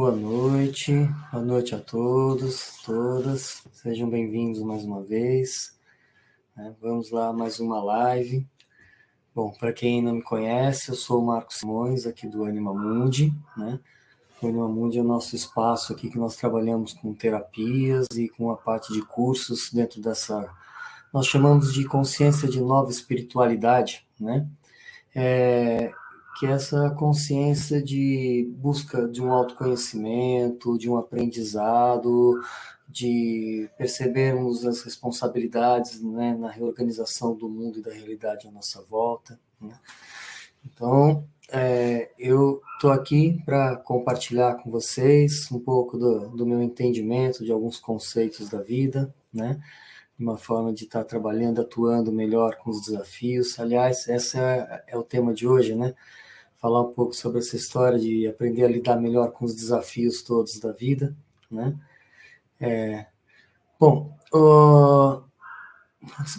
Boa noite, boa noite a todos, todas, sejam bem-vindos mais uma vez. Né? Vamos lá, mais uma live. Bom, para quem não me conhece, eu sou o Marcos Simões, aqui do Anima Mundi, né? O Anima Mundi é o nosso espaço aqui que nós trabalhamos com terapias e com a parte de cursos dentro dessa. Nós chamamos de consciência de nova espiritualidade, né? É, que é essa consciência de busca de um autoconhecimento, de um aprendizado, de percebermos as responsabilidades né, na reorganização do mundo e da realidade à nossa volta. Né? Então, é, eu estou aqui para compartilhar com vocês um pouco do, do, meu entendimento de alguns conceitos da vida, né? Uma forma de estar tá trabalhando, atuando melhor com os desafios. Aliás, esse é, é o tema de hoje, né? Falar um pouco sobre essa história de aprender a lidar melhor com os desafios todos da vida, né? É, bom,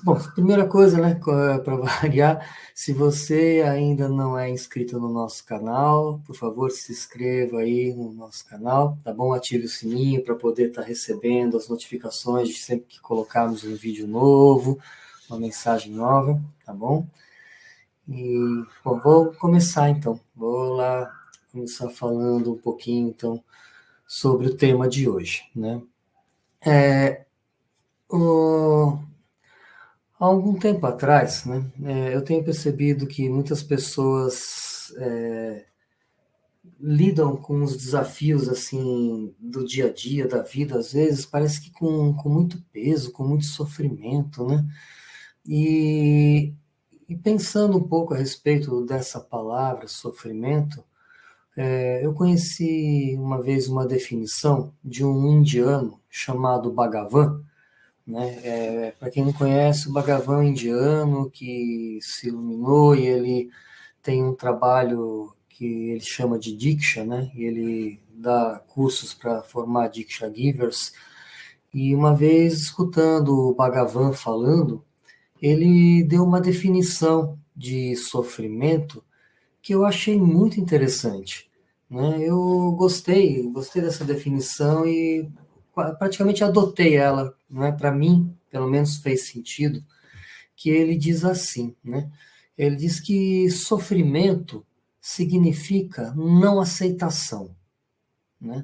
bom, primeira coisa, né, para variar, se você ainda não é inscrito no nosso canal, por favor, se inscreva aí no nosso canal, tá bom? Ative o sininho para poder estar tá recebendo as notificações de sempre que colocarmos um vídeo novo, uma mensagem nova, tá bom? E, bom, vou começar então. Vou lá começar falando um pouquinho então sobre o tema de hoje, né? É, o, há algum tempo atrás, né, é, eu tenho percebido que muitas pessoas é, lidam com os desafios assim do dia a dia, da vida, às vezes parece que com, com muito peso, com muito sofrimento, né? E e pensando um pouco a respeito dessa palavra, sofrimento, é, eu conheci uma vez uma definição de um indiano chamado Bhagavan. Né? É, Para quem não conhece, o Bhagavan é um indiano que se iluminou e ele tem um trabalho que ele chama de Diksha, né? e ele dá cursos para formar Diksha Givers. E uma vez, escutando o Bhagavan falando, ele deu uma definição de sofrimento que eu achei muito interessante. Né? Eu gostei, gostei dessa definição e praticamente adotei ela. Né? Para mim, pelo menos fez sentido, que ele diz assim, né? Ele diz que sofrimento significa não aceitação, né?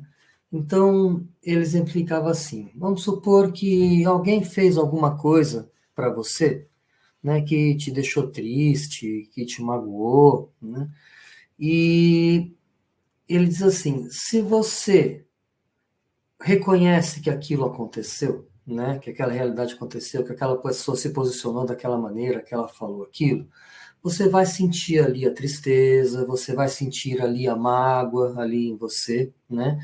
Então, ele exemplificava assim: vamos supor que alguém fez alguma coisa para você, né, que te deixou triste, que te magoou, né? E ele diz assim: se você reconhece que aquilo aconteceu, né, que aquela realidade aconteceu, que aquela pessoa se posicionou daquela maneira, que ela falou aquilo, você vai sentir ali a tristeza, você vai sentir ali a mágoa ali em você, né?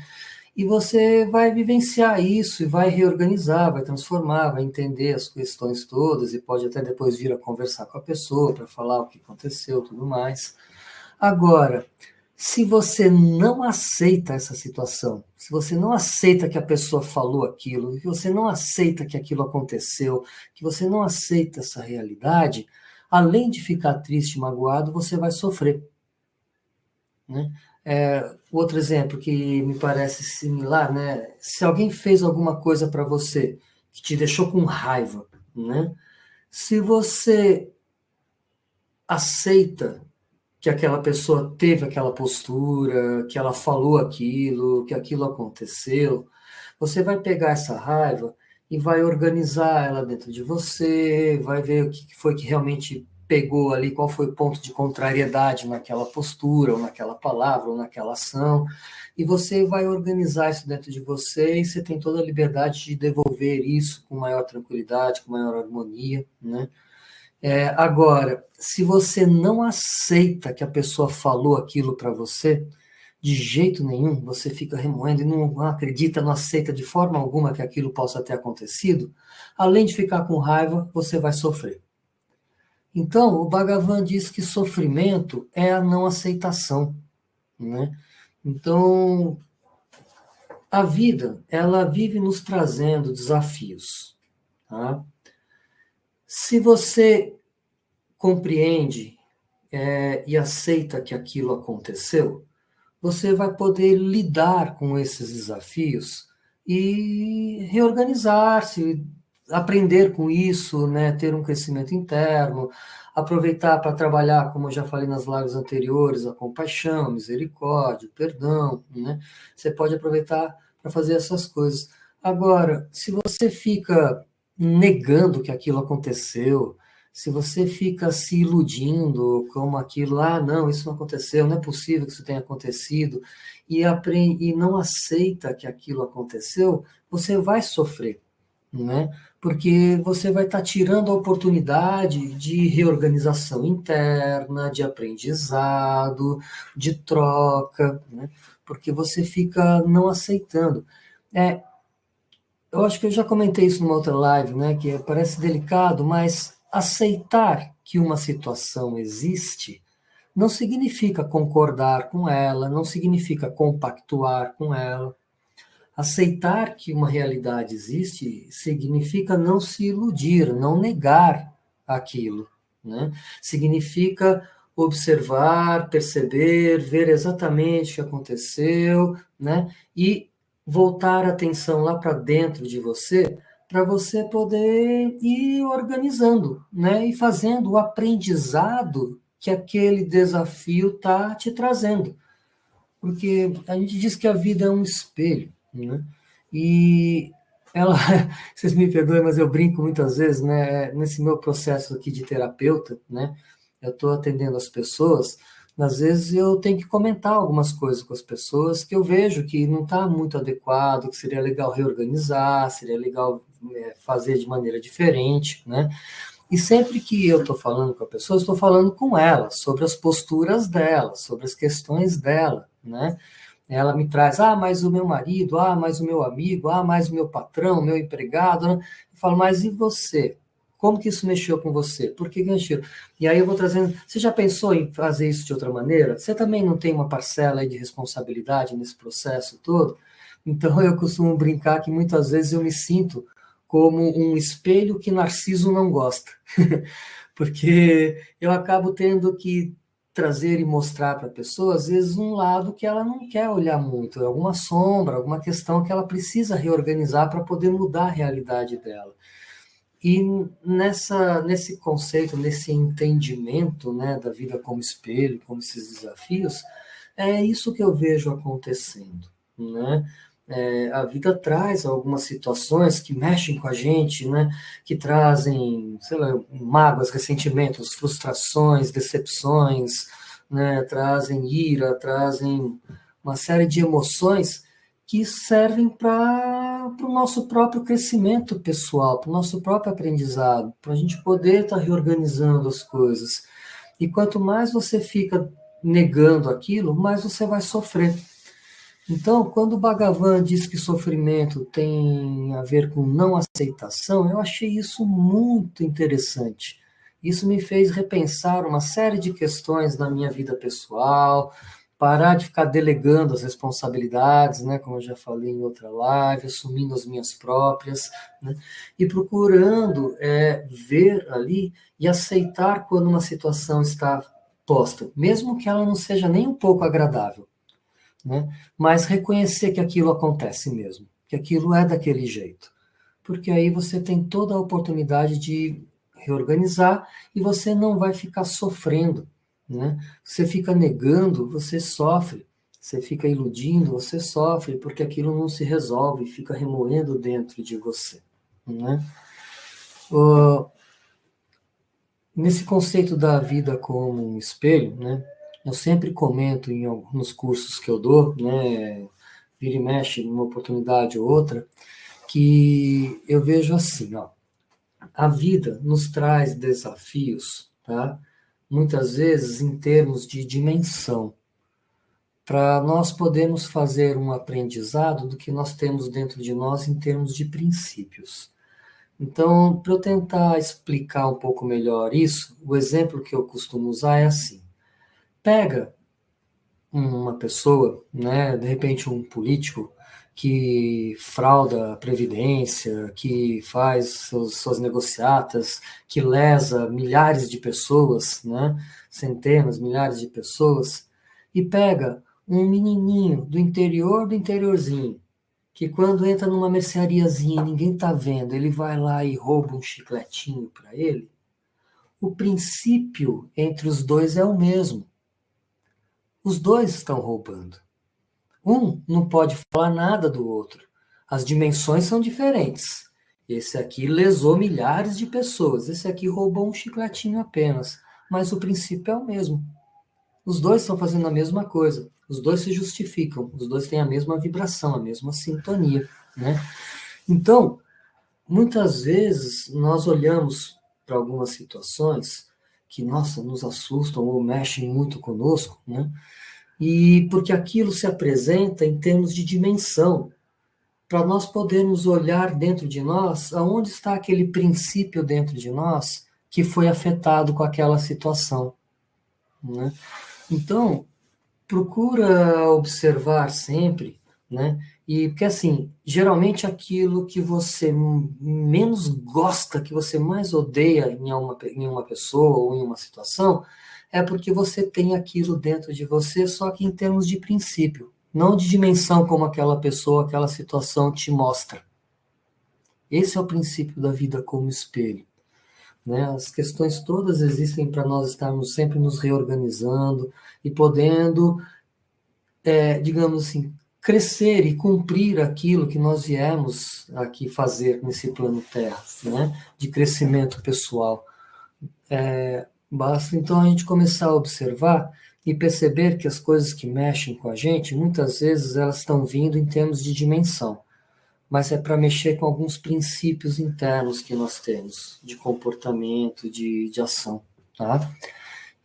E você vai vivenciar isso e vai reorganizar, vai transformar, vai entender as questões todas e pode até depois vir a conversar com a pessoa para falar o que aconteceu, tudo mais. Agora, se você não aceita essa situação, se você não aceita que a pessoa falou aquilo, que você não aceita que aquilo aconteceu, que você não aceita essa realidade, além de ficar triste, magoado, você vai sofrer. Né? É, outro exemplo que me parece similar, né? Se alguém fez alguma coisa para você que te deixou com raiva, né? Se você aceita que aquela pessoa teve aquela postura, que ela falou aquilo, que aquilo aconteceu, você vai pegar essa raiva e vai organizar ela dentro de você, vai ver o que foi que realmente pegou ali, qual foi o ponto de contrariedade naquela postura, ou naquela palavra, ou naquela ação, e você vai organizar isso dentro de você e você tem toda a liberdade de devolver isso com maior tranquilidade, com maior harmonia, né? É, agora, se você não aceita que a pessoa falou aquilo para você, de jeito nenhum, você fica remoendo e não acredita, não aceita de forma alguma que aquilo possa ter acontecido, além de ficar com raiva, você vai sofrer. Então, o Bhagavan diz que sofrimento é a não aceitação, né? Então, a vida, ela vive nos trazendo desafios, tá? Se você compreende é, e aceita que aquilo aconteceu, você vai poder lidar com esses desafios e reorganizar-se, aprender com isso, né, ter um crescimento interno, aproveitar para trabalhar, como eu já falei nas lives anteriores, a compaixão, misericórdia, perdão, né? Você pode aproveitar para fazer essas coisas. Agora, se você fica negando que aquilo aconteceu, se você fica se iludindo como aquilo, ah, não, isso não aconteceu, não é possível que isso tenha acontecido, e, aprende, e não aceita que aquilo aconteceu, você vai sofrer, né? Porque você vai estar tá tirando a oportunidade de reorganização interna, de aprendizado, de troca, né? Porque você fica não aceitando. É, eu acho que eu já comentei isso numa outra live, né? Que parece delicado, mas aceitar que uma situação existe não significa concordar com ela, não significa compactuar com ela. Aceitar que uma realidade existe significa não se iludir, não negar aquilo. Né? Significa observar, perceber, ver exatamente o que aconteceu, né? E voltar a atenção lá para dentro de você, para você poder ir organizando, né? E fazendo o aprendizado que aquele desafio está te trazendo. Porque a gente diz que a vida é um espelho, né? E ela, vocês me perdoem, mas eu brinco muitas vezes, né? Nesse meu processo aqui de terapeuta, né? Eu estou atendendo as pessoas, às vezes eu tenho que comentar algumas coisas com as pessoas que eu vejo que não está muito adequado, que seria legal reorganizar, seria legal é, fazer de maneira diferente, né? E sempre que eu estou falando com a pessoa, estou falando com ela, sobre as posturas dela, sobre as questões dela, né? Ela me traz, ah, mas o meu marido, ah, mas o meu amigo, ah, mais o meu patrão, meu empregado. Né? Eu falo, mas e você? Como que isso mexeu com você? Por que mexeu? E aí eu vou trazendo. Você já pensou em fazer isso de outra maneira? Você também não tem uma parcela de responsabilidade nesse processo todo? Então eu costumo brincar que muitas vezes eu me sinto como um espelho que Narciso não gosta. Porque eu acabo tendo que trazer e mostrar para a pessoa, às vezes, um lado que ela não quer olhar muito, alguma sombra, alguma questão que ela precisa reorganizar para poder mudar a realidade dela. E nessa, nesse conceito, nesse entendimento né, da vida como espelho, como esses desafios, é isso que eu vejo acontecendo. Né? É, a vida traz algumas situações que mexem com a gente, né? que trazem, sei lá, mágoas, ressentimentos, frustrações, decepções, né? trazem ira, trazem uma série de emoções que servem para o nosso próprio crescimento pessoal, para o nosso próprio aprendizado, para a gente poder estar tá reorganizando as coisas. E quanto mais você fica negando aquilo, mais você vai sofrer. Então, quando o Bhagavan diz que sofrimento tem a ver com não aceitação, eu achei isso muito interessante. Isso me fez repensar uma série de questões na minha vida pessoal, parar de ficar delegando as responsabilidades, né, como eu já falei em outra live, assumindo as minhas próprias, né, e procurando é, ver ali e aceitar quando uma situação está posta, mesmo que ela não seja nem um pouco agradável, né, mas reconhecer que aquilo acontece mesmo, que aquilo é daquele jeito, porque aí você tem toda a oportunidade de reorganizar e você não vai ficar sofrendo né? Você fica negando, você sofre. Você fica iludindo, você sofre, porque aquilo não se resolve, fica remoendo dentro de você. Né? Uh, nesse conceito da vida como um espelho, né? Eu sempre comento em alguns cursos que eu dou, né? vira e mexe numa oportunidade ou outra, que eu vejo assim, ó, a vida nos traz desafios, tá? muitas vezes em termos de dimensão, para nós podermos fazer um aprendizado do que nós temos dentro de nós em termos de princípios. Então, para eu tentar explicar um pouco melhor isso, o exemplo que eu costumo usar é assim: pega uma pessoa, né, de repente um político, que frauda a Previdência, que faz suas negociatas, que lesa milhares de pessoas, né? centenas, milhares de pessoas, e pega um menininho do interior do interiorzinho, que quando entra numa merceariazinha ninguém tá vendo, ele vai lá e rouba um chicletinho para ele, o princípio entre os dois é o mesmo. Os dois estão roubando. Um não pode falar nada do outro. As dimensões são diferentes. Esse aqui lesou milhares de pessoas, esse aqui roubou um chicletinho apenas, mas o princípio é o mesmo. Os dois estão fazendo a mesma coisa, os dois se justificam, os dois têm a mesma vibração, a mesma sintonia, né? Então, muitas vezes nós olhamos para algumas situações que, nossa, nos assustam ou mexem muito conosco, né? E porque aquilo se apresenta em termos de dimensão, para nós podermos olhar dentro de nós, aonde está aquele princípio dentro de nós que foi afetado com aquela situação. Né? Então, procura observar sempre, né? E porque assim, geralmente aquilo que você menos gosta, que você mais odeia em uma, em uma pessoa ou em uma situação, é porque você tem aquilo dentro de você, só que em termos de princípio não de dimensão como aquela pessoa, aquela situação te mostra. Esse é o princípio da vida como espelho. Né? As questões todas existem para nós estarmos sempre nos reorganizando e podendo, é, digamos assim, crescer e cumprir aquilo que nós viemos aqui fazer nesse plano Terra, né? de crescimento pessoal. É, basta então a gente começar a observar e perceber que as coisas que mexem com a gente, muitas vezes elas estão vindo em termos de dimensão, mas é para mexer com alguns princípios internos que nós temos, de comportamento, de, de ação. Tá?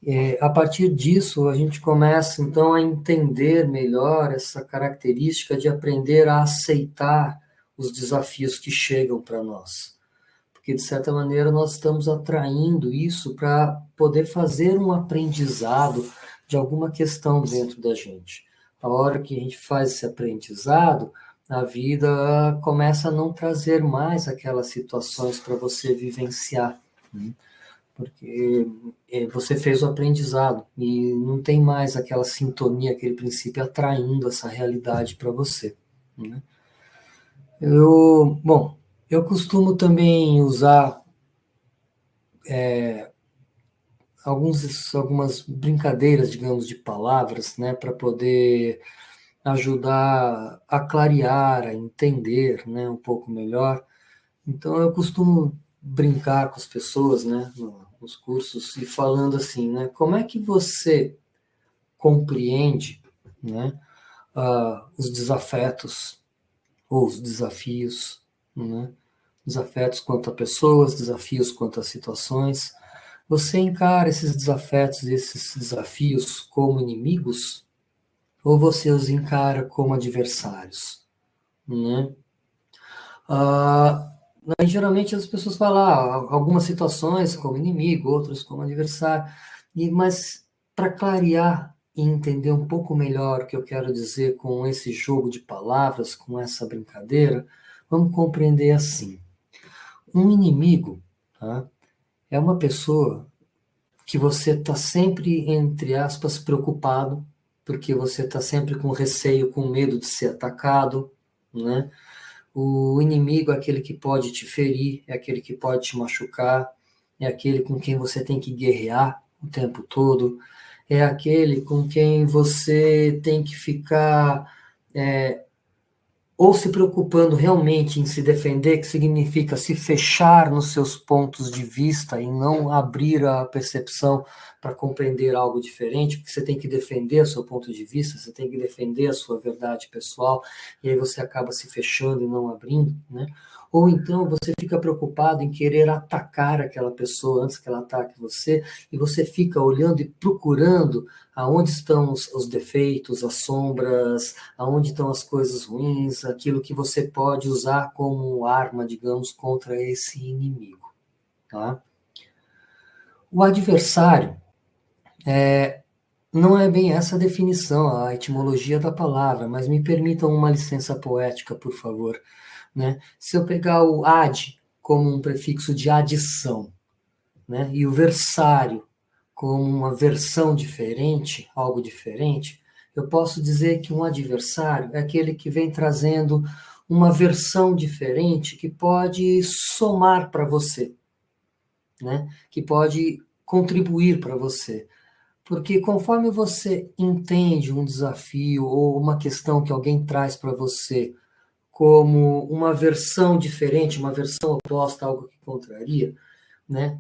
E, a partir disso, a gente começa então a entender melhor essa característica de aprender a aceitar os desafios que chegam para nós. Porque, de certa maneira, nós estamos atraindo isso para poder fazer um aprendizado de alguma questão dentro da gente. A hora que a gente faz esse aprendizado, a vida começa a não trazer mais aquelas situações para você vivenciar. Né? Porque é, você fez o aprendizado e não tem mais aquela sintonia, aquele princípio atraindo essa realidade para você. Né? Eu, bom, eu costumo também usar é, alguns, algumas brincadeiras, digamos, de palavras, né, para poder ajudar a clarear, a entender, né, um pouco melhor. Então eu costumo brincar com as pessoas, né, nos cursos e falando assim, né, como é que você compreende, né, uh, os desafetos ou os desafios, né, desafetos quanto a pessoas, desafios quanto a situações, você encara esses desafios, esses desafios como inimigos ou você os encara como adversários, né? Ah, geralmente as pessoas falam ah, algumas situações como inimigo, outras como adversário, e, mas para clarear e entender um pouco melhor o que eu quero dizer com esse jogo de palavras, com essa brincadeira, vamos compreender assim. Um inimigo, tá? é uma pessoa que você está sempre, entre aspas, preocupado, porque você está sempre com receio, com medo de ser atacado, né? O inimigo é aquele que pode te ferir, é aquele que pode te machucar, é aquele com quem você tem que guerrear o tempo todo, é aquele com quem você tem que ficar é, ou se preocupando realmente em se defender, que significa se fechar nos seus pontos de vista e não abrir a percepção para compreender algo diferente, porque você tem que defender o seu ponto de vista, você tem que defender a sua verdade pessoal, e aí você acaba se fechando e não abrindo, né? Ou então você fica preocupado em querer atacar aquela pessoa antes que ela ataque você, e você fica olhando e procurando aonde estão os, os defeitos, as sombras, aonde estão as coisas ruins, aquilo que você pode usar como arma, digamos, contra esse inimigo. Tá? O adversário é, não é bem essa a definição, a etimologia da palavra, mas me permitam uma licença poética, por favor. Né? Se eu pegar o ad como um prefixo de adição, né? e o versário como uma versão diferente, algo diferente, eu posso dizer que um adversário é aquele que vem trazendo uma versão diferente que pode somar para você, né? Que pode contribuir para você. Porque conforme você entende um desafio ou uma questão que alguém traz para você como uma versão diferente, uma versão oposta, algo que contraria, né?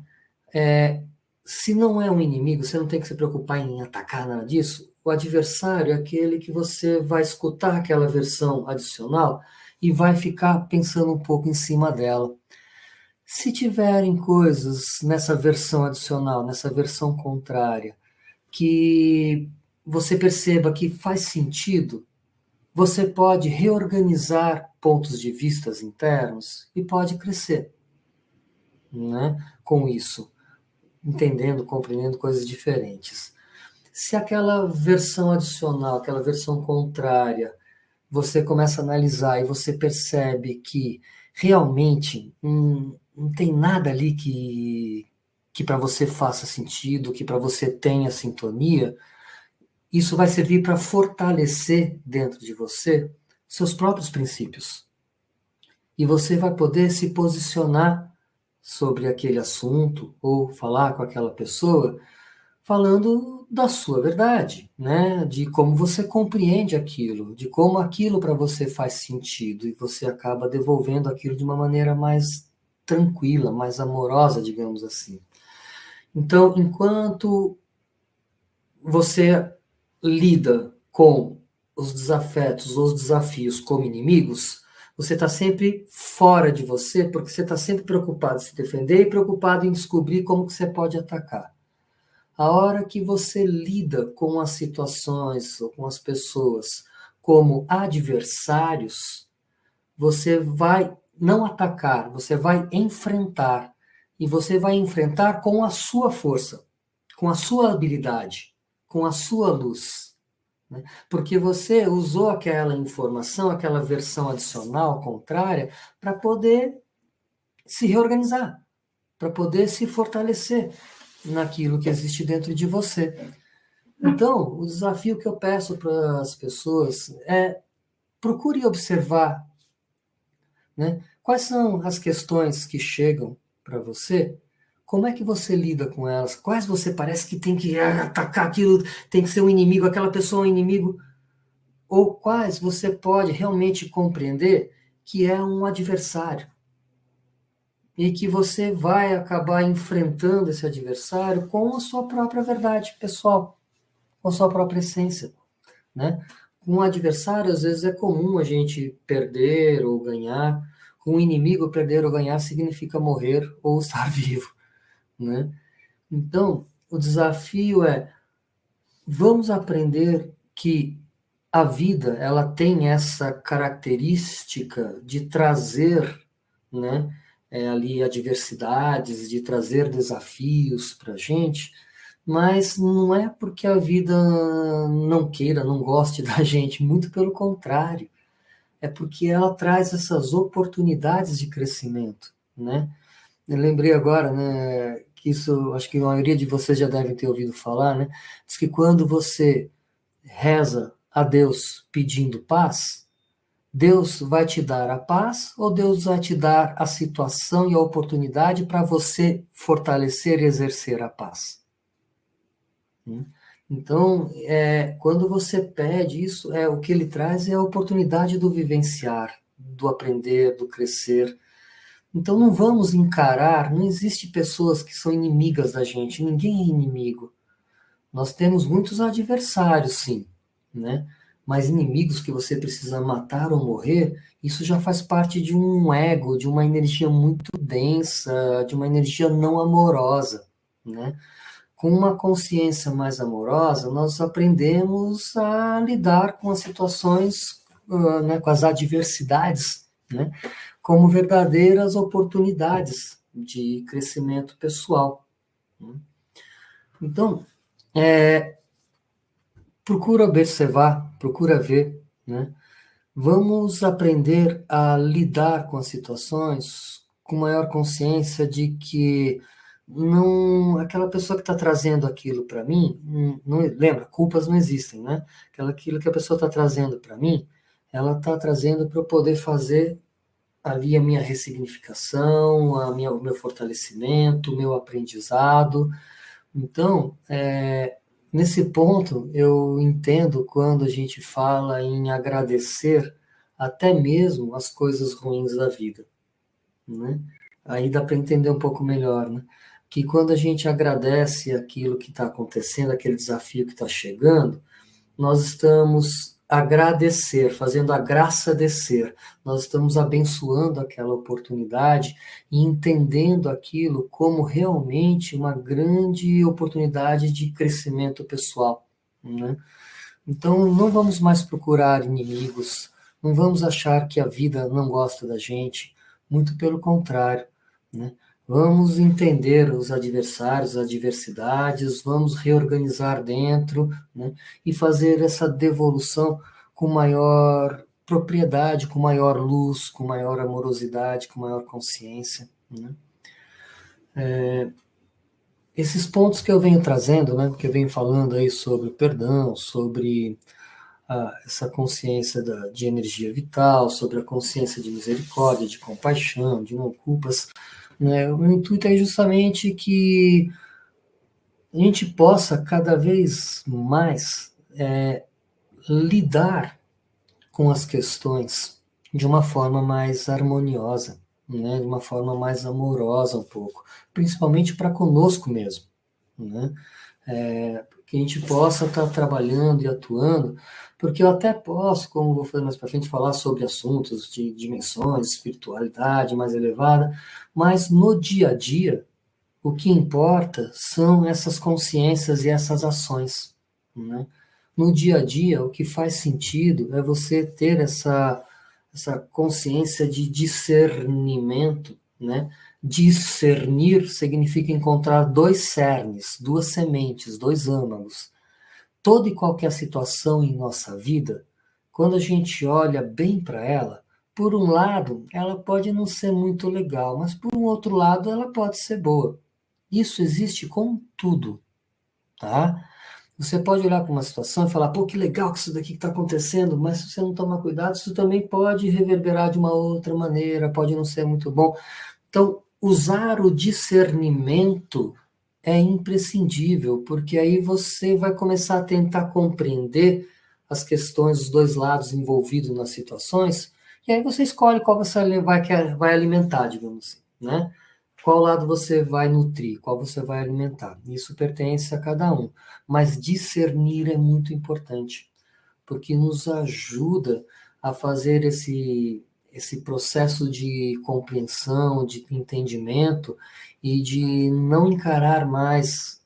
É, se não é um inimigo, você não tem que se preocupar em atacar nada disso. O adversário é aquele que você vai escutar aquela versão adicional e vai ficar pensando um pouco em cima dela. Se tiverem coisas nessa versão adicional, nessa versão contrária, que você perceba que faz sentido, você pode reorganizar pontos de vistas internos e pode crescer né, com isso, entendendo, compreendendo coisas diferentes. Se aquela versão adicional, aquela versão contrária, você começa a analisar e você percebe que realmente hum, não tem nada ali que, que para você faça sentido, que para você tenha sintonia, isso vai servir para fortalecer dentro de você seus próprios princípios. E você vai poder se posicionar sobre aquele assunto ou falar com aquela pessoa falando da sua verdade, né? De como você compreende aquilo, de como aquilo para você faz sentido e você acaba devolvendo aquilo de uma maneira mais tranquila, mais amorosa, digamos assim. Então, enquanto você lida com os desafetos ou os desafios como inimigos, você está sempre fora de você, porque você está sempre preocupado em se defender e preocupado em descobrir como que você pode atacar. A hora que você lida com as situações ou com as pessoas como adversários, você vai não atacar, você vai enfrentar. E você vai enfrentar com a sua força, com a sua habilidade, com a sua luz. Né? Porque você usou aquela informação, aquela versão adicional, contrária, para poder se reorganizar, para poder se fortalecer naquilo que existe dentro de você. Então, o desafio que eu peço para as pessoas é procure observar né, quais são as questões que chegam para você, como é que você lida com elas, quais você parece que tem que atacar aquilo, tem que ser um inimigo, aquela pessoa é um inimigo, ou quais você pode realmente compreender que é um adversário e que você vai acabar enfrentando esse adversário com a sua própria verdade pessoal, com a sua própria essência, né? Com um adversário, às vezes é comum a gente perder ou ganhar. Com um inimigo, perder ou ganhar significa morrer ou estar vivo, né? Então, o desafio é vamos aprender que a vida ela tem essa característica de trazer, né? é, ali adversidades, de trazer desafios para a gente, mas não é porque a vida não queira, não goste da gente, muito pelo contrário, é porque ela traz essas oportunidades de crescimento, né? Eu lembrei agora, né, que isso, acho que a maioria de vocês já devem ter ouvido falar, né? Diz que quando você reza a Deus pedindo paz, Deus vai te dar a paz ou Deus vai te dar a situação e a oportunidade para você fortalecer e exercer a paz? Hum? Então, é, quando você pede isso, é o que ele traz é a oportunidade do vivenciar, do aprender, do crescer. Então, não vamos encarar, não existe pessoas que são inimigas da gente, ninguém é inimigo. Nós temos muitos adversários, sim, né? mas inimigos que você precisa matar ou morrer, isso já faz parte de um ego, de uma energia muito densa, de uma energia não amorosa, né? Com uma consciência mais amorosa, nós aprendemos a lidar com as situações, uh, né, com as adversidades, né, como verdadeiras oportunidades de crescimento pessoal. Né? Então, é, procura observar, procura ver, né? Vamos aprender a lidar com as situações com maior consciência de que não, aquela pessoa que está trazendo aquilo para mim, não, não, lembra, culpas não existem, né? Aquela, aquilo que a pessoa está trazendo para mim, ela está trazendo para eu poder fazer ali a minha ressignificação, a minha, o meu fortalecimento, o meu aprendizado. Então, é, nesse ponto, eu entendo quando a gente fala em agradecer até mesmo as coisas ruins da vida, né? Aí dá para entender um pouco melhor, né? Que quando a gente agradece aquilo que está acontecendo, aquele desafio que está chegando, nós estamos agradecer, fazendo a graça descer. Nós estamos abençoando aquela oportunidade e entendendo aquilo como realmente uma grande oportunidade de crescimento pessoal. Né? Então, não vamos mais procurar inimigos, não vamos achar que a vida não gosta da gente, muito pelo contrário. Né? Vamos entender os adversários, as adversidades, vamos reorganizar dentro né, e fazer essa devolução com maior propriedade, com maior luz, com maior amorosidade, com maior consciência. Né? É, esses pontos que eu venho trazendo, né, que eu venho falando aí sobre o perdão, sobre a, essa consciência da, de energia vital, sobre a consciência de misericórdia, de compaixão, de não culpas, né? O intuito é justamente que a gente possa cada vez mais é, lidar com as questões de uma forma mais harmoniosa, né? de uma forma mais amorosa um pouco, principalmente para conosco mesmo. Né? É, que a gente possa estar tá trabalhando e atuando porque eu até posso, como vou fazer mais para frente, falar sobre assuntos de dimensões, espiritualidade mais elevada, mas no dia a dia, o que importa são essas consciências e essas ações. Né? No dia a dia, o que faz sentido é você ter essa, essa consciência de discernimento. Né? Discernir significa encontrar dois cernes, duas sementes, dois âmagos toda e qualquer situação em nossa vida, quando a gente olha bem para ela, por um lado, ela pode não ser muito legal, mas por um outro lado, ela pode ser boa. Isso existe com tudo, tá? Você pode olhar para uma situação e falar, pô, que legal que isso daqui está acontecendo, mas se você não tomar cuidado, isso também pode reverberar de uma outra maneira, pode não ser muito bom. Então, usar o discernimento é imprescindível, porque aí você vai começar a tentar compreender as questões dos dois lados envolvidos nas situações, e aí você escolhe qual você vai, vai alimentar, digamos assim, né? Qual lado você vai nutrir, qual você vai alimentar. Isso pertence a cada um. Mas discernir é muito importante, porque nos ajuda a fazer esse, esse processo de compreensão, de entendimento e de não encarar mais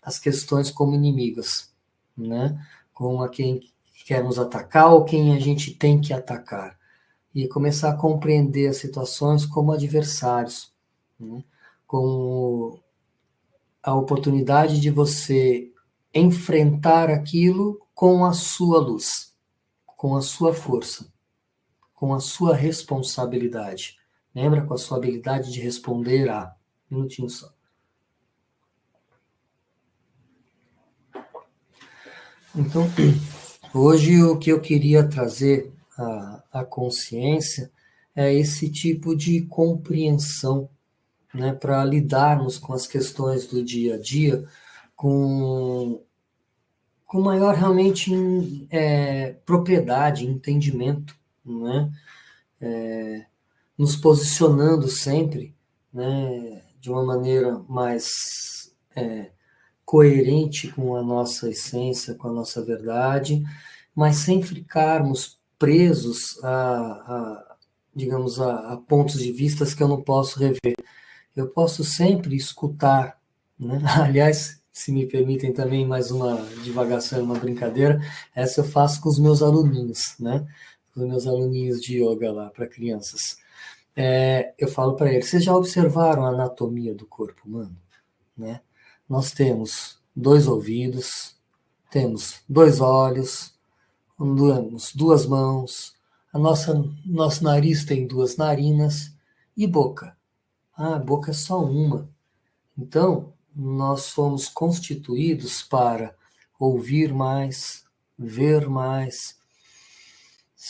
as questões como inimigas, né? Como a quem quer nos atacar ou quem a gente tem que atacar. E começar a compreender as situações como adversários, né? como a oportunidade de você enfrentar aquilo com a sua luz, com a sua força, com a sua responsabilidade. Lembra com a sua habilidade de responder a minutinho só. Então, hoje o que eu queria trazer à, à consciência é esse tipo de compreensão, né, para lidarmos com as questões do dia a dia com, com maior realmente é, propriedade, entendimento, né, é, nos posicionando sempre, né, de uma maneira mais é, coerente com a nossa essência, com a nossa verdade, mas sem ficarmos presos a, a digamos, a, a, pontos de vistas que eu não posso rever. Eu posso sempre escutar, né? aliás, se me permitem também mais uma divagação, uma brincadeira, essa eu faço com os meus aluninhos, né? Os meus aluninhos de yoga lá para crianças é, eu falo para eles: vocês já observaram a anatomia do corpo humano? Né? Nós temos dois ouvidos, temos dois olhos, temos duas mãos, a nossa nosso nariz tem duas narinas e boca. Ah, a boca é só uma. Então, nós somos constituídos para ouvir mais, ver mais,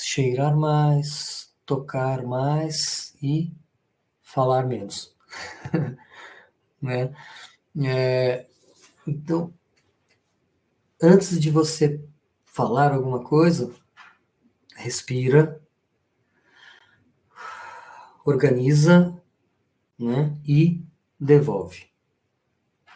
cheirar mais, tocar mais e falar menos. né? É, então, antes de você falar alguma coisa, respira, organiza né, e devolve.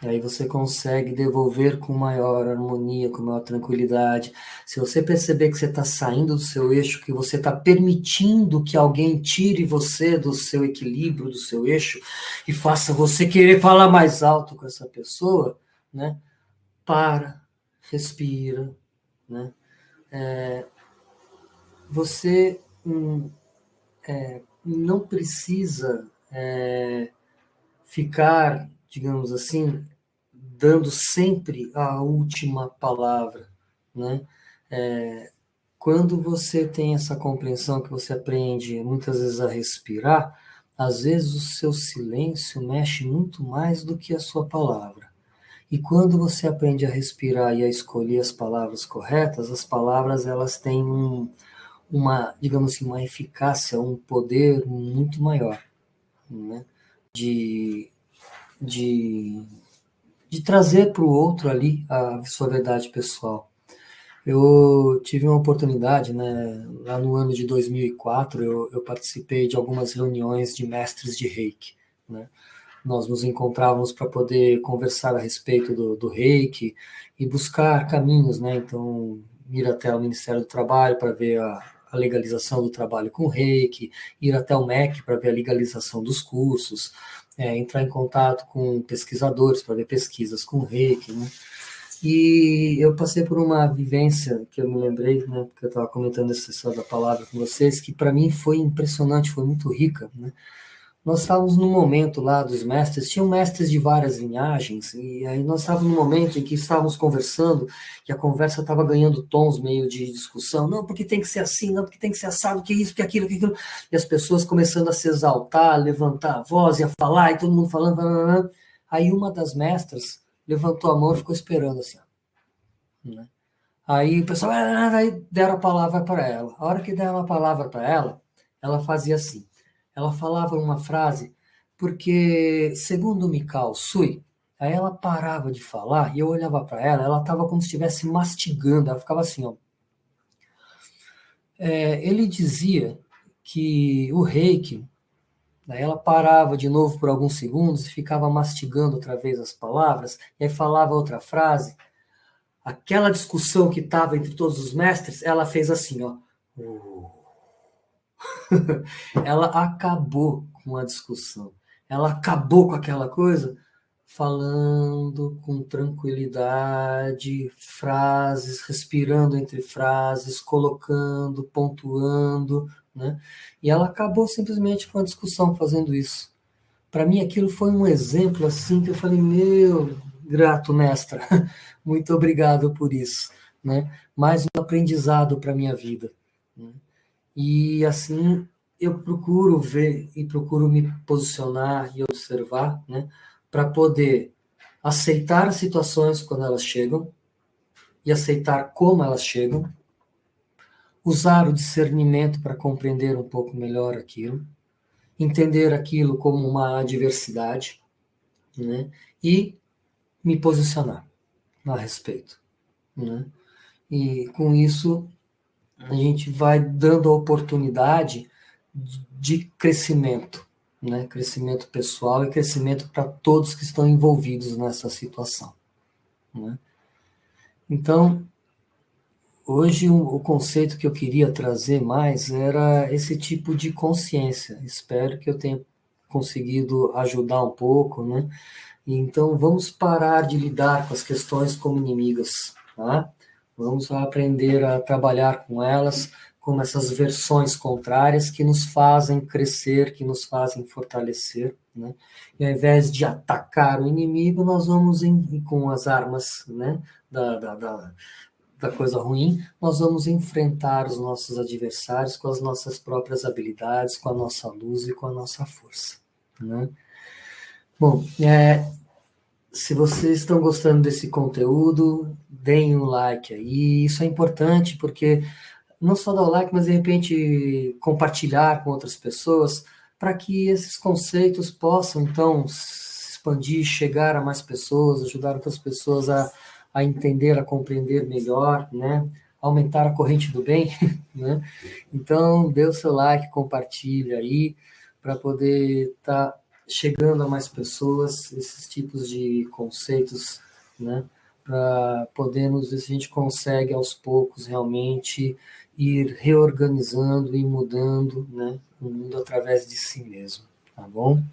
Aí você consegue devolver com maior harmonia, com maior tranquilidade. Se você perceber que você está saindo do seu eixo, que você está permitindo que alguém tire você do seu equilíbrio, do seu eixo, e faça você querer falar mais alto com essa pessoa, né? Para, respira, né? É, você hum, é, não precisa é, ficar digamos assim, dando sempre a última palavra, né? É, quando você tem essa compreensão que você aprende muitas vezes a respirar, às vezes o seu silêncio mexe muito mais do que a sua palavra. E quando você aprende a respirar e a escolher as palavras corretas, as palavras elas têm um, uma, digamos assim, uma eficácia, um poder muito maior, né? De de, de trazer para o outro ali a sua verdade pessoal. Eu tive uma oportunidade, né, lá no ano de 2004, eu, eu participei de algumas reuniões de mestres de reiki, né? Nós nos encontrávamos para poder conversar a respeito do, do reiki e buscar caminhos, né? Então, ir até o Ministério do Trabalho para ver a, a legalização do trabalho com reiki, ir até o MEC para ver a legalização dos cursos, é, entrar em contato com pesquisadores para ver pesquisas com reiki, né? E eu passei por uma vivência que eu me lembrei, né, porque eu estava comentando essa história da palavra com vocês, que para mim foi impressionante, foi muito rica, né? Nós estávamos no momento lá dos mestres, tinham mestres de várias linhagens, e aí nós estávamos no momento em que estávamos conversando, e a conversa estava ganhando tons meio de discussão, não, porque tem que ser assim, não, porque tem que ser assado, que isso, que aquilo, que aquilo, e as pessoas começando a se exaltar, a levantar a voz e a falar, e todo mundo falando, falando, aí uma das mestras levantou a mão e ficou esperando assim, né? Aí o pessoal, aí deram a palavra para ela. A hora que deram a palavra para ela, ela fazia assim ela falava uma frase, porque, segundo Mikao Sui, aí ela parava de falar e eu olhava para ela, ela estava como se estivesse mastigando, ela ficava assim, ó. É, ele dizia que o reiki, daí ela parava de novo por alguns segundos e ficava mastigando outra vez as palavras, e aí falava outra frase. Aquela discussão que estava entre todos os mestres, ela fez assim, ó. ela acabou com a discussão. Ela acabou com aquela coisa falando com tranquilidade, frases, respirando entre frases, colocando, pontuando, né? E ela acabou simplesmente com a discussão fazendo isso. Para mim aquilo foi um exemplo assim que eu falei, meu, grato mestra, muito obrigado por isso, né? Mais um aprendizado para minha vida. E assim eu procuro ver e procuro me posicionar e observar, né, para poder aceitar as situações quando elas chegam e aceitar como elas chegam, usar o discernimento para compreender um pouco melhor aquilo, entender aquilo como uma adversidade, né, e me posicionar a respeito, né? E com isso a gente vai dando a oportunidade de crescimento, né? crescimento pessoal e crescimento para todos que estão envolvidos nessa situação. Né? Então, hoje o, o conceito que eu queria trazer mais era esse tipo de consciência. Espero que eu tenha conseguido ajudar um pouco, né? Então, vamos parar de lidar com as questões como inimigas, tá? Vamos aprender a trabalhar com elas como essas versões contrárias que nos fazem crescer, que nos fazem fortalecer. Né? E ao invés de atacar o inimigo, nós vamos em, com as armas né, da, da, da, da coisa ruim, nós vamos enfrentar os nossos adversários com as nossas próprias habilidades, com a nossa luz e com a nossa força. Né? Bom, é, se vocês estão gostando desse conteúdo, deem um like aí. Isso é importante porque não só dar o like, mas de repente compartilhar com outras pessoas para que esses conceitos possam então expandir, chegar a mais pessoas, ajudar outras pessoas a, a entender, a compreender melhor, né? Aumentar a corrente do bem, né? Então, dê o seu like, compartilha aí para poder estar tá chegando a mais pessoas esses tipos de conceitos, né? Para podermos ver se a gente consegue aos poucos realmente ir reorganizando e mudando, né? O mundo através de si mesmo, tá bom?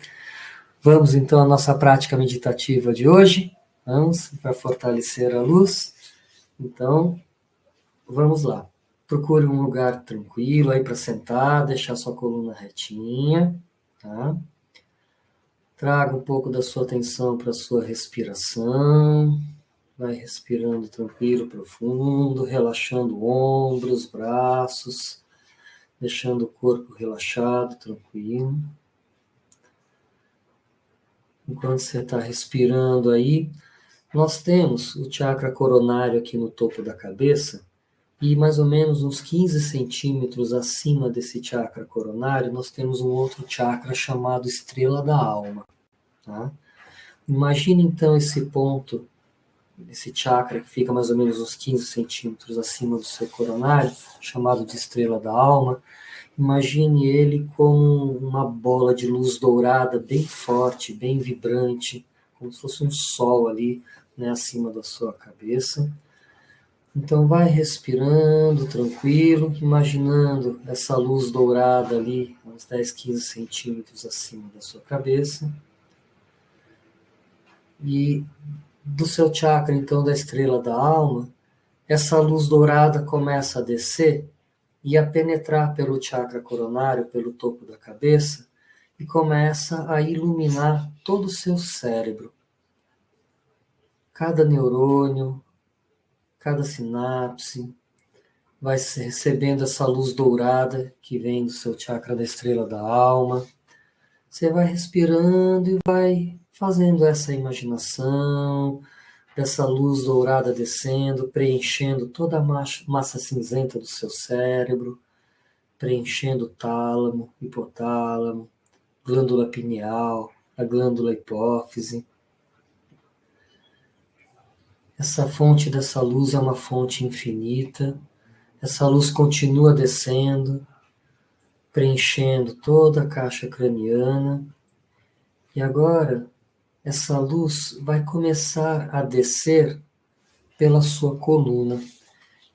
Vamos então à nossa prática meditativa de hoje. Vamos para fortalecer a luz. Então, vamos lá. Procure um lugar tranquilo aí para sentar, deixar sua coluna retinha, tá? Traga um pouco da sua atenção para a sua respiração. Vai respirando tranquilo, profundo, relaxando ombros, braços, deixando o corpo relaxado, tranquilo. Enquanto você está respirando aí, nós temos o chakra coronário aqui no topo da cabeça, e mais ou menos uns 15 centímetros acima desse chakra coronário, nós temos um outro chakra chamado estrela da alma. Tá? Imagine então esse ponto, esse chakra que fica mais ou menos uns 15 centímetros acima do seu coronário, chamado de estrela da alma. Imagine ele como uma bola de luz dourada bem forte, bem vibrante, como se fosse um sol ali né, acima da sua cabeça. Então vai respirando tranquilo, imaginando essa luz dourada ali, uns 10, 15 centímetros acima da sua cabeça. E do seu chakra, então, da estrela da alma, essa luz dourada começa a descer e a penetrar pelo chakra coronário, pelo topo da cabeça, e começa a iluminar todo o seu cérebro. Cada neurônio, cada sinapse, vai recebendo essa luz dourada que vem do seu chakra da estrela da alma. Você vai respirando e vai fazendo essa imaginação dessa luz dourada descendo, preenchendo toda a massa cinzenta do seu cérebro, preenchendo o tálamo, hipotálamo, glândula pineal, a glândula hipófise. Essa fonte dessa luz é uma fonte infinita. Essa luz continua descendo, preenchendo toda a caixa craniana. E agora essa luz vai começar a descer pela sua coluna.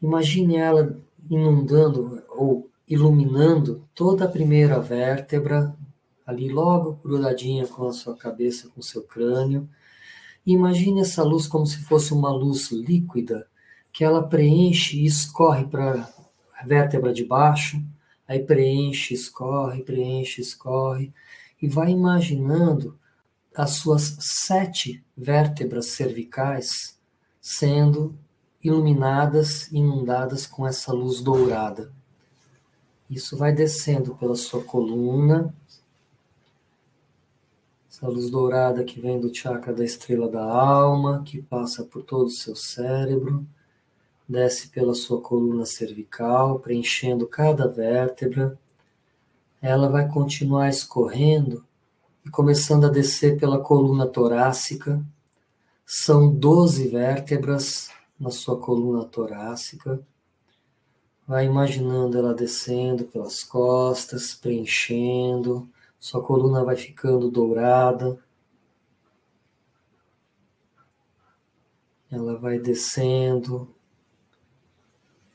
Imagine ela inundando ou iluminando toda a primeira vértebra, ali logo grudadinha com a sua cabeça, com o seu crânio. Imagine essa luz como se fosse uma luz líquida, que ela preenche e escorre para a vértebra de baixo, aí preenche, escorre, preenche, escorre, e vai imaginando as suas sete vértebras cervicais sendo iluminadas, inundadas com essa luz dourada. Isso vai descendo pela sua coluna, essa luz dourada que vem do chakra da estrela da alma, que passa por todo o seu cérebro, desce pela sua coluna cervical, preenchendo cada vértebra. Ela vai continuar escorrendo e começando a descer pela coluna torácica. São 12 vértebras na sua coluna torácica. Vai imaginando ela descendo pelas costas, preenchendo, sua coluna vai ficando dourada. Ela vai descendo,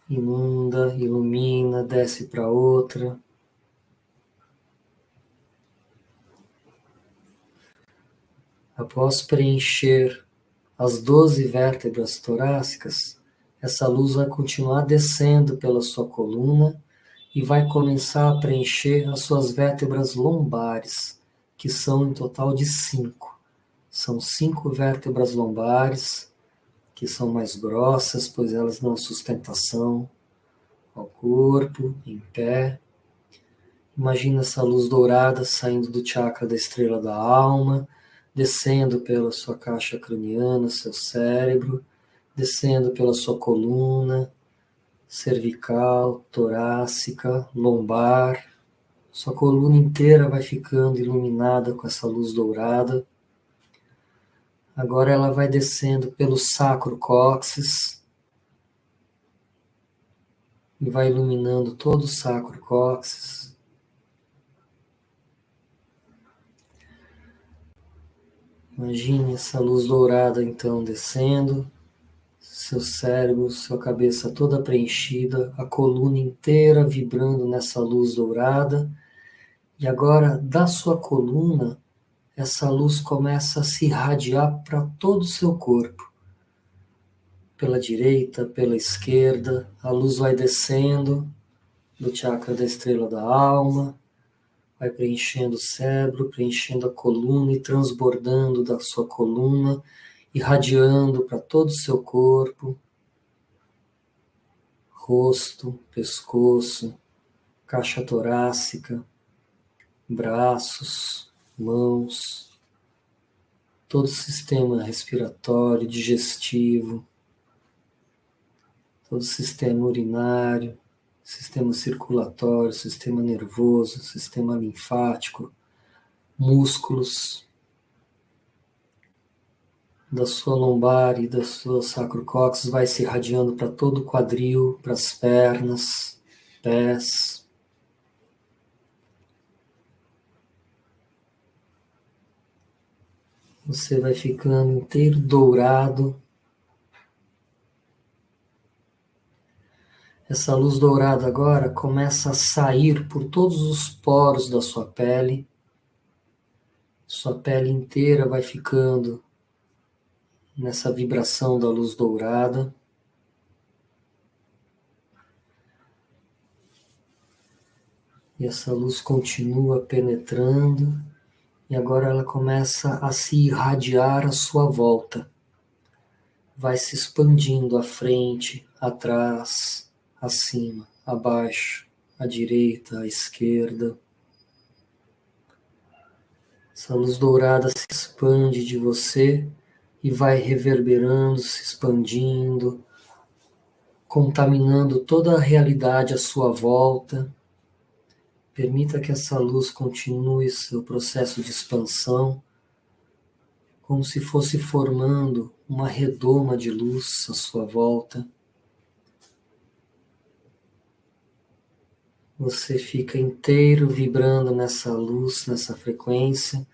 inunda, ilumina, desce para outra. Após preencher as 12 vértebras torácicas, essa luz vai continuar descendo pela sua coluna e vai começar a preencher as suas vértebras lombares, que são em total de cinco. São cinco vértebras lombares, que são mais grossas, pois elas dão sustentação ao corpo, em pé. Imagina essa luz dourada saindo do chakra da estrela da alma, descendo pela sua caixa craniana, seu cérebro, descendo pela sua coluna, cervical, torácica, lombar. Sua coluna inteira vai ficando iluminada com essa luz dourada. Agora ela vai descendo pelo sacro cóccix e vai iluminando todo o sacro cóccix. Imagine essa luz dourada então descendo, seu cérebro, sua cabeça toda preenchida, a coluna inteira vibrando nessa luz dourada. E agora, da sua coluna, essa luz começa a se irradiar para todo o seu corpo. Pela direita, pela esquerda, a luz vai descendo do chakra da estrela da alma, vai preenchendo o cérebro, preenchendo a coluna e transbordando da sua coluna, irradiando para todo o seu corpo, rosto, pescoço, caixa torácica, braços, mãos, todo o sistema respiratório, digestivo, todo o sistema urinário, sistema circulatório, sistema nervoso, sistema linfático, músculos da sua lombar e da sua sacrococcus vai se irradiando para todo o quadril, para as pernas, pés. Você vai ficando inteiro dourado Essa luz dourada agora começa a sair por todos os poros da sua pele. Sua pele inteira vai ficando nessa vibração da luz dourada. E essa luz continua penetrando, e agora ela começa a se irradiar à sua volta. Vai se expandindo à frente, atrás, acima, abaixo, à direita, à esquerda. Essa luz dourada se expande de você e vai reverberando, se expandindo, contaminando toda a realidade à sua volta. Permita que essa luz continue seu processo de expansão, como se fosse formando uma redoma de luz à sua volta. Você fica inteiro vibrando nessa luz, nessa frequência,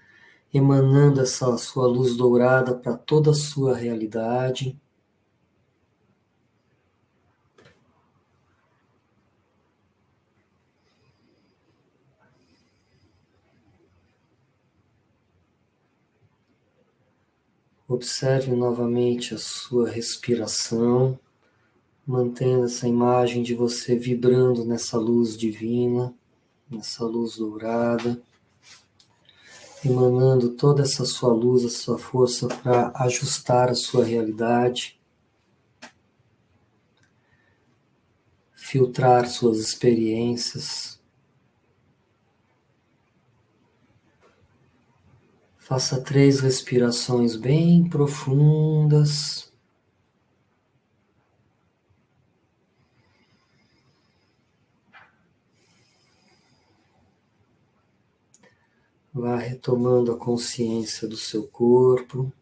emanando essa sua luz dourada para toda a sua realidade. Observe novamente a sua respiração mantendo essa imagem de você vibrando nessa luz divina, nessa luz dourada, emanando toda essa sua luz, a sua força para ajustar a sua realidade, filtrar suas experiências. Faça três respirações bem profundas. Vá retomando a consciência do seu corpo.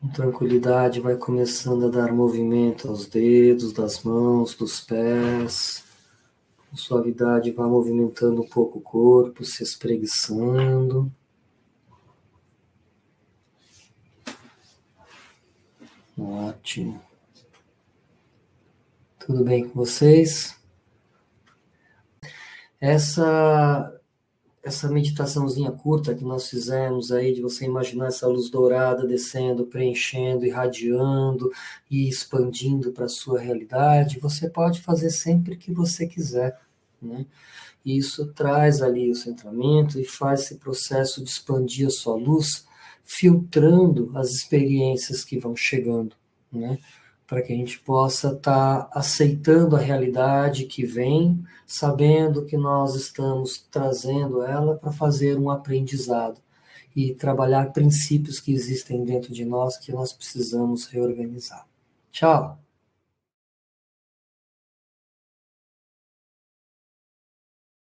Com tranquilidade, vai começando a dar movimento aos dedos, das mãos, dos pés. Com suavidade, vá movimentando um pouco o corpo, se espreguiçando. Ótimo. Tudo bem com vocês? Essa essa meditaçãozinha curta que nós fizemos aí, de você imaginar essa luz dourada descendo, preenchendo, irradiando e expandindo para a sua realidade, você pode fazer sempre que você quiser, né? Isso traz ali o centramento e faz esse processo de expandir a sua luz, filtrando as experiências que vão chegando, né? Para que a gente possa estar tá aceitando a realidade que vem, sabendo que nós estamos trazendo ela para fazer um aprendizado e trabalhar princípios que existem dentro de nós que nós precisamos reorganizar. Tchau!